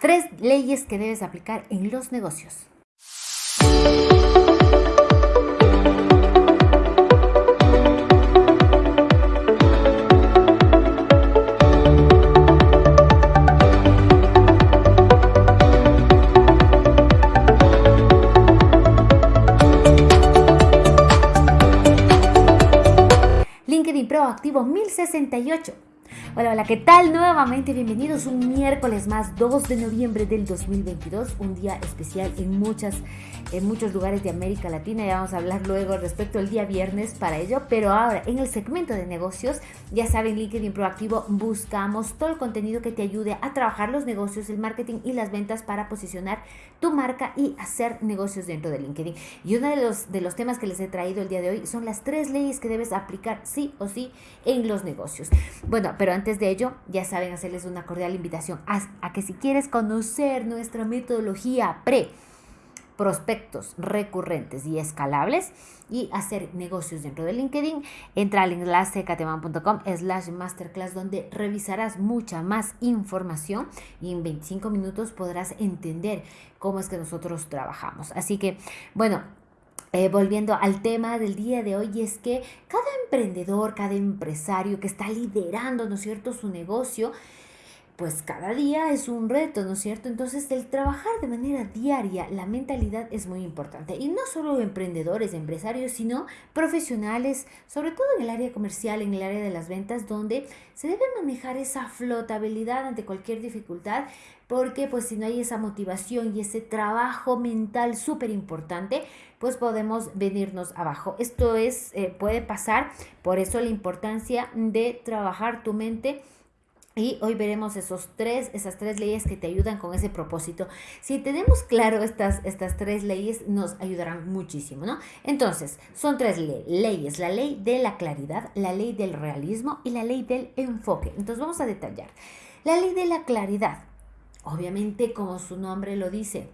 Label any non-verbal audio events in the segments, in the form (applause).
Tres leyes que debes aplicar en los negocios. LinkedIn Proactivo 1068 Hola, hola, ¿qué tal? Nuevamente bienvenidos un miércoles más, 2 de noviembre del 2022, un día especial en muchas en muchos lugares de América Latina. Ya vamos a hablar luego respecto al día viernes para ello. Pero ahora, en el segmento de negocios, ya saben, LinkedIn Proactivo, buscamos todo el contenido que te ayude a trabajar los negocios, el marketing y las ventas para posicionar tu marca y hacer negocios dentro de LinkedIn. Y uno de los, de los temas que les he traído el día de hoy son las tres leyes que debes aplicar sí o sí en los negocios. Bueno, pero antes de ello, ya saben hacerles una cordial invitación a, que si quieres conocer nuestra metodología pre, prospectos recurrentes y escalables y hacer negocios dentro de LinkedIn, entra al enlace cateman.com slash masterclass donde revisarás mucha más información y en 25 minutos podrás entender cómo es que nosotros trabajamos. Así que, bueno, eh, volviendo al tema del día de hoy, es que cada emprendedor, cada empresario que está liderando, ¿no es cierto?, su negocio, pues cada día es un reto, ¿no es cierto? Entonces el trabajar de manera diaria, la mentalidad es muy importante. Y no solo emprendedores, empresarios, sino profesionales, sobre todo en el área comercial, en el área de las ventas, donde se debe manejar esa flotabilidad ante cualquier dificultad, porque pues si no hay esa motivación y ese trabajo mental súper importante, pues podemos venirnos abajo. Esto es, eh, puede pasar, por eso la importancia de trabajar tu mente y hoy veremos esos tres, esas tres leyes que te ayudan con ese propósito. Si tenemos claro estas, estas tres leyes, nos ayudarán muchísimo, ¿no? Entonces, son tres leyes. La ley de la claridad, la ley del realismo y la ley del enfoque. Entonces, vamos a detallar. La ley de la claridad. Obviamente, como su nombre lo dice,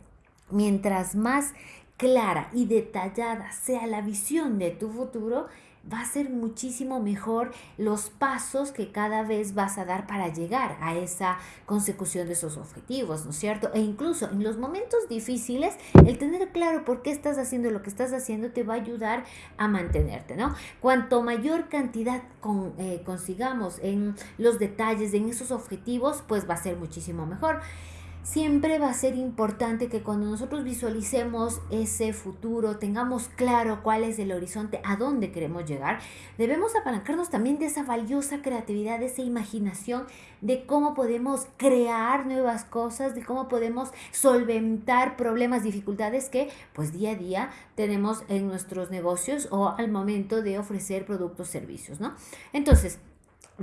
mientras más clara y detallada sea la visión de tu futuro, va a ser muchísimo mejor los pasos que cada vez vas a dar para llegar a esa consecución de esos objetivos, ¿no es cierto? E incluso en los momentos difíciles, el tener claro por qué estás haciendo lo que estás haciendo te va a ayudar a mantenerte, ¿no? Cuanto mayor cantidad con, eh, consigamos en los detalles, en esos objetivos, pues va a ser muchísimo mejor siempre va a ser importante que cuando nosotros visualicemos ese futuro, tengamos claro cuál es el horizonte, a dónde queremos llegar, debemos apalancarnos también de esa valiosa creatividad, de esa imaginación, de cómo podemos crear nuevas cosas, de cómo podemos solventar problemas, dificultades que pues día a día tenemos en nuestros negocios o al momento de ofrecer productos, servicios, ¿no? Entonces,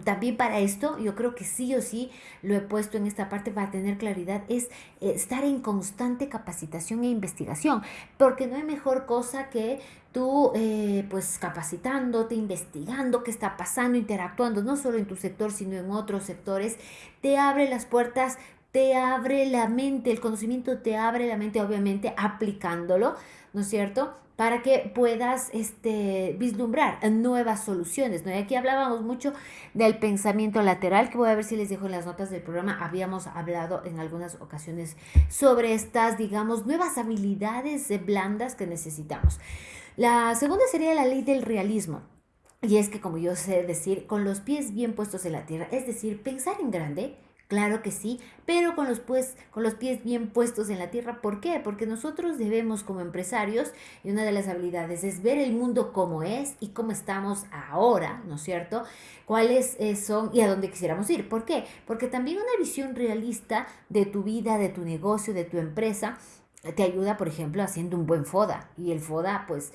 también para esto, yo creo que sí o sí lo he puesto en esta parte para tener claridad, es estar en constante capacitación e investigación, porque no hay mejor cosa que tú eh, pues capacitándote, investigando qué está pasando, interactuando, no solo en tu sector, sino en otros sectores, te abre las puertas, te abre la mente, el conocimiento te abre la mente, obviamente aplicándolo, ¿no es cierto? para que puedas este, vislumbrar nuevas soluciones. ¿no? Y aquí hablábamos mucho del pensamiento lateral, que voy a ver si les dejo en las notas del programa. Habíamos hablado en algunas ocasiones sobre estas, digamos, nuevas habilidades blandas que necesitamos. La segunda sería la ley del realismo. Y es que, como yo sé decir, con los pies bien puestos en la tierra, es decir, pensar en grande, Claro que sí, pero con los, pues, con los pies bien puestos en la tierra. ¿Por qué? Porque nosotros debemos como empresarios, y una de las habilidades es ver el mundo como es y cómo estamos ahora, ¿no es cierto? Cuáles eh, son y a dónde quisiéramos ir. ¿Por qué? Porque también una visión realista de tu vida, de tu negocio, de tu empresa, te ayuda, por ejemplo, haciendo un buen FODA. Y el FODA, pues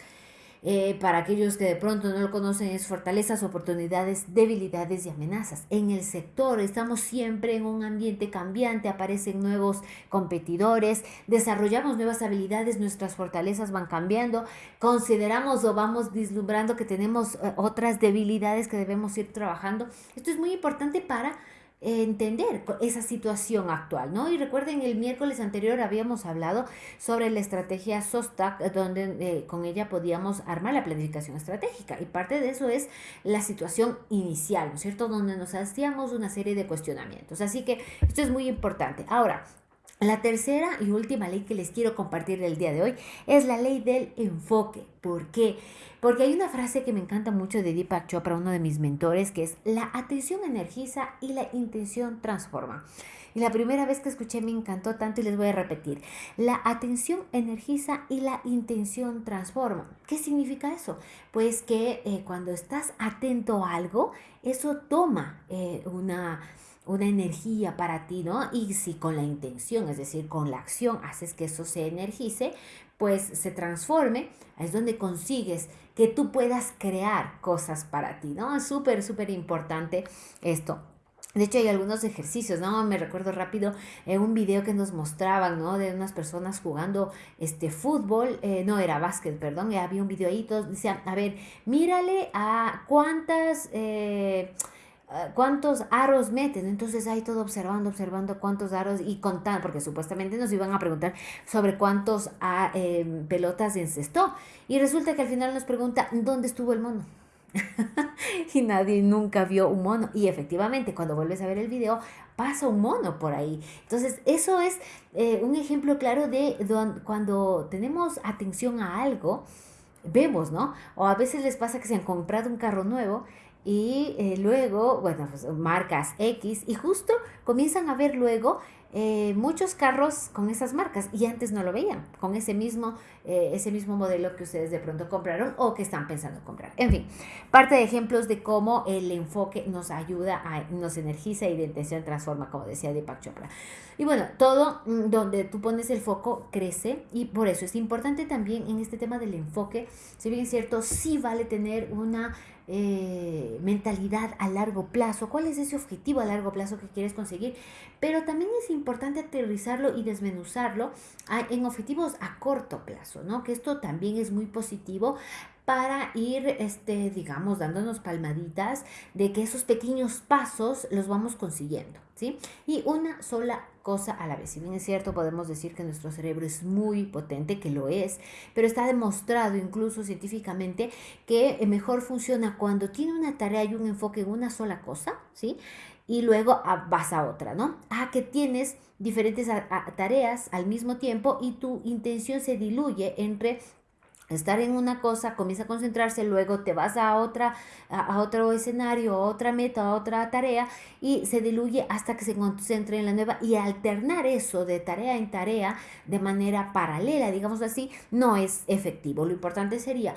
eh, para aquellos que de pronto no lo conocen, es fortalezas, oportunidades, debilidades y amenazas. En el sector estamos siempre en un ambiente cambiante, aparecen nuevos competidores, desarrollamos nuevas habilidades, nuestras fortalezas van cambiando, consideramos o vamos vislumbrando que tenemos eh, otras debilidades que debemos ir trabajando. Esto es muy importante para entender esa situación actual, ¿no? Y recuerden, el miércoles anterior habíamos hablado sobre la estrategia SOSTAC, donde eh, con ella podíamos armar la planificación estratégica. Y parte de eso es la situación inicial, ¿no es cierto? Donde nos hacíamos una serie de cuestionamientos. Así que esto es muy importante. Ahora, La tercera y última ley que les quiero compartir el día de hoy es la ley del enfoque. ¿Por qué? Porque hay una frase que me encanta mucho de Deepak Chopra, uno de mis mentores, que es la atención energiza y la intención transforma. Y la primera vez que escuché me encantó tanto y les voy a repetir. La atención energiza y la intención transforma. ¿Qué significa eso? Pues que eh, cuando estás atento a algo, eso toma eh, una una energía para ti, ¿no? Y si con la intención, es decir, con la acción, haces que eso se energice, pues se transforme, es donde consigues que tú puedas crear cosas para ti, ¿no? Es súper, súper importante esto. De hecho, hay algunos ejercicios, ¿no? Me recuerdo rápido en un video que nos mostraban, ¿no? De unas personas jugando este fútbol, eh, no era básquet, perdón, había un video ahí, todos decían, a ver, mírale a cuántas... Eh, cuántos aros meten. Entonces ahí todo observando, observando cuántos aros y contando, porque supuestamente nos iban a preguntar sobre cuántos ah, em, pelotas encestó. Y resulta que al final nos pregunta, ¿dónde estuvo el mono? (laughs) y nadie nunca vio un mono. Y efectivamente, cuando vuelves a ver el video, pasa un mono por ahí. Entonces, eso es eh, un ejemplo claro de cuando tenemos atención a algo, vemos, ¿no? O a veces les pasa que se han comprado un carro nuevo y eh, luego, bueno, pues marcas X y justo comienzan a ver luego eh, muchos carros con esas marcas y antes no lo veían, con ese mismo, eh, ese mismo modelo que ustedes de pronto compraron o que están pensando comprar. En fin, parte de ejemplos de cómo el enfoque nos ayuda, a, nos energiza y de intención transforma, como decía Deepak Chopra. Y bueno, todo mm, donde tú pones el foco crece y por eso es importante también en este tema del enfoque, si bien es cierto, sí vale tener una eh, mentalidad a largo plazo, cuál es ese objetivo a largo plazo que quieres conseguir, pero también es importante aterrizarlo y desmenuzarlo en objetivos a corto plazo, ¿no? Que esto también es muy positivo para ir, este, digamos, dándonos palmaditas de que esos pequeños pasos los vamos consiguiendo, ¿sí? Y una sola cosa a la vez. Si bien es cierto, podemos decir que nuestro cerebro es muy potente, que lo es, pero está demostrado incluso científicamente que mejor funciona cuando tiene una tarea y un enfoque en una sola cosa, ¿sí? y luego vas a otra, ¿no? Ah, que tienes diferentes tareas al mismo tiempo y tu intención se diluye entre estar en una cosa, comienza a concentrarse, luego te vas a otra, a, otro escenario, a otra meta, a otra tarea y se diluye hasta que se concentre en la nueva y alternar eso de tarea en tarea de manera paralela, digamos así, no es efectivo. Lo importante sería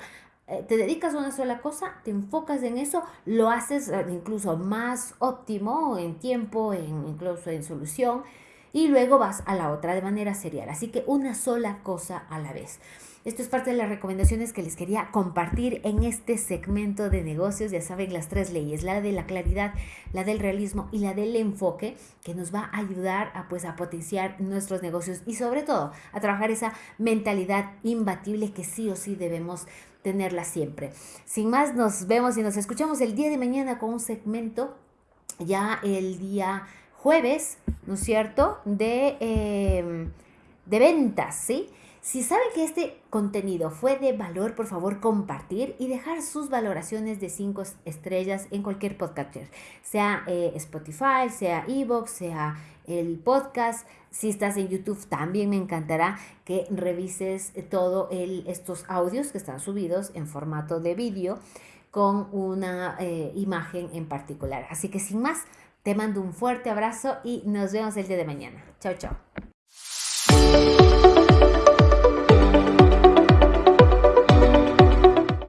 eh, te dedicas a una sola cosa, te enfocas en eso, lo haces eh, incluso más óptimo en tiempo, en, incluso en solución, y luego vas a la otra de manera serial. Así que una sola cosa a la vez. Esto es parte de las recomendaciones que les quería compartir en este segmento de negocios. Ya saben, las tres leyes, la de la claridad, la del realismo y la del enfoque, que nos va a ayudar a, pues, a potenciar nuestros negocios y sobre todo a trabajar esa mentalidad imbatible que sí o sí debemos tenerla siempre. Sin más, nos vemos y nos escuchamos el día de mañana con un segmento ya el día jueves, ¿no es cierto? De, em, de ventas, ¿sí? Si saben que este contenido fue de valor, por favor compartir y dejar sus valoraciones de 5 estrellas en cualquier podcaster, sea eh, Spotify, sea Evox, sea el podcast. Si estás en YouTube, también me encantará que revises todos estos audios que están subidos en formato de vídeo con una eh, imagen en particular. Así que sin más, te mando un fuerte abrazo y nos vemos el día de mañana. Chao, chao.